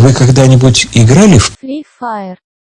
Вы когда-нибудь играли в Free Fire.